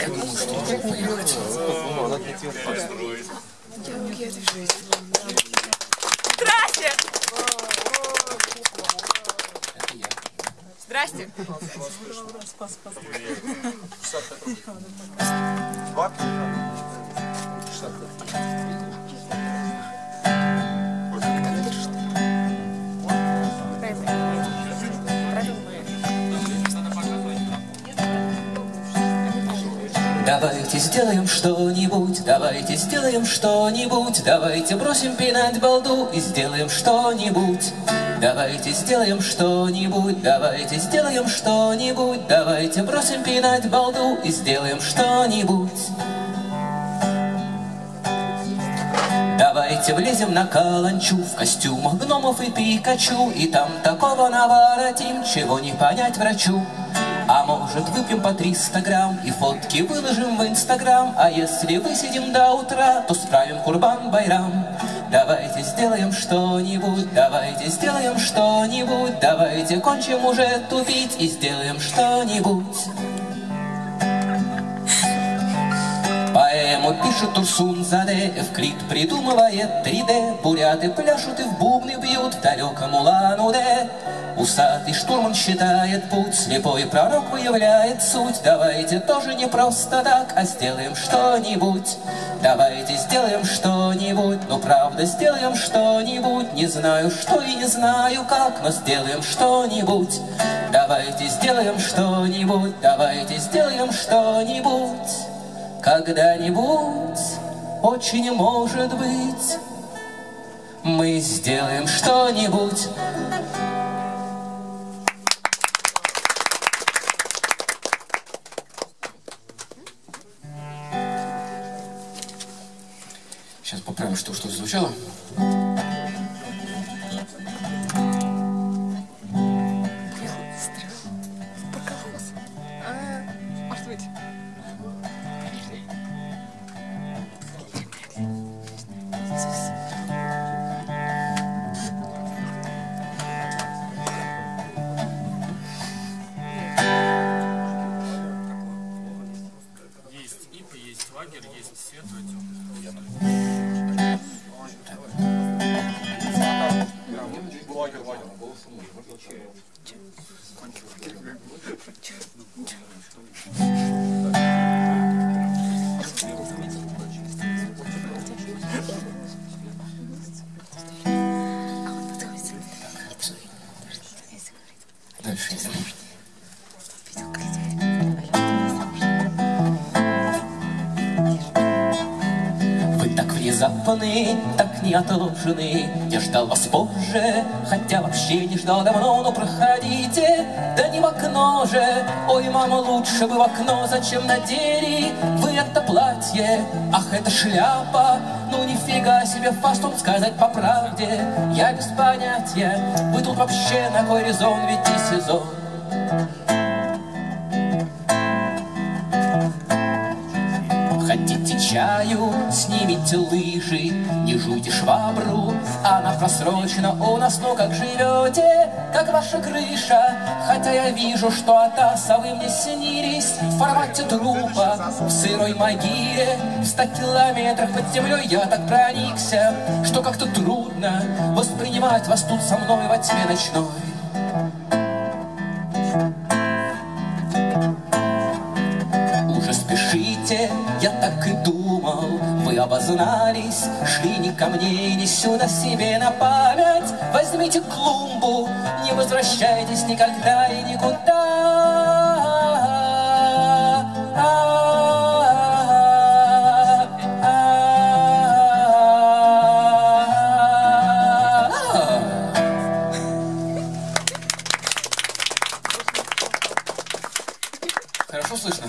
Я думаю, что можно поехать. Здрасте! Это я. Здрасте! Давайте сделаем что-нибудь, давайте сделаем что-нибудь, давайте бросим пинать балду и сделаем что-нибудь. Давайте сделаем что-нибудь, давайте сделаем что-нибудь, давайте бросим пинать балду и сделаем что-нибудь. Давайте влезем на каланчу В костюмах гномов и Пикачу И там такого наворотим Чего не понять врачу А может выпьем по 300 грамм И фотки выложим в инстаграм? А если высидим до утра То справим курбан-байрам Давайте сделаем что-нибудь Давайте сделаем что-нибудь Давайте кончим уже тупить И сделаем что-нибудь. Поэму пишет Турсун Заде, Эвклид придумывает 3D, Буряты пляшут и в бубны бьют в далеком Улан-Удэ. Усатый штурман считает путь, слепой пророк выявляет суть. Давайте тоже не просто так, а сделаем что-нибудь. Давайте сделаем что-нибудь, ну правда сделаем что-нибудь. Не знаю что и не знаю как, но сделаем что-нибудь. Давайте сделаем что-нибудь, давайте сделаем что-нибудь. Когда-нибудь, очень может быть, мы сделаем что-нибудь. Сейчас поправим, что что звучало. Лагерь, есть светлый, темный. Внезапны, так неотложны Я ждал вас позже, хотя вообще не ждал давно. Но проходите, да не в окно же. Ой, мама, лучше бы в окно, зачем надели Вы это платье, ах, это шляпа. Ну нифига себе фастун сказать по правде. Я без понятия, вы тут вообще на кой резон? Ведь и сезон Хотите чаю, снимите лыжи, не жуйте швабру, она просрочена у нас, но как живете, как ваша крыша, хотя я вижу, что от аса вы мне снились. В формате трупа, в сырой могиле, в ста километрах под землей я так проникся, что как-то трудно воспринимать вас тут со мной во тьме ночной. Спешите, я так и думал. Вы обознались, шли не ко мне Не сюда себе на память. Возьмите клумбу, не возвращайтесь никогда и никуда. Хорошо слышно?